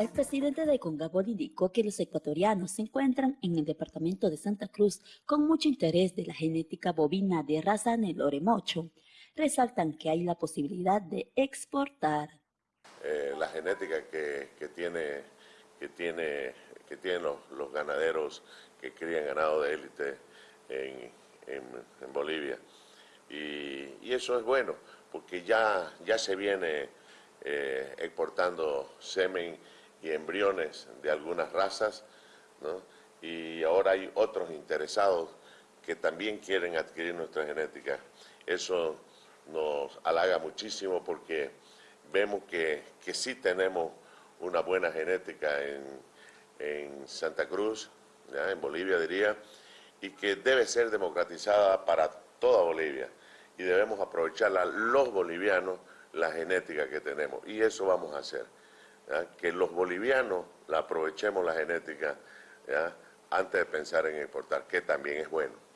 El presidente de Congabol indicó que los ecuatorianos se encuentran en el departamento de Santa Cruz con mucho interés de la genética bovina de raza Nelore Mocho. Resaltan que hay la posibilidad de exportar. Eh, la genética que, tiene, que tiene, que tienen los, ganaderos que crían ganado de élite en, Bolivia. Y, eso es bueno, porque ya, ya se viene eh, exportando semen y embriones de algunas razas, y ahora hay otros interesados que también quieren adquirir nuestra genética. Eso nos halaga muchísimo porque vemos que, que sí tenemos una buena genética en, en Santa Cruz, en Bolivia diría, y que debe ser democratizada para toda Bolivia. Y debemos aprovecharla los bolivianos la genética que tenemos. Y eso vamos a hacer que los bolivianos la aprovechemos la genética antes de pensar en exportar, que también es bueno.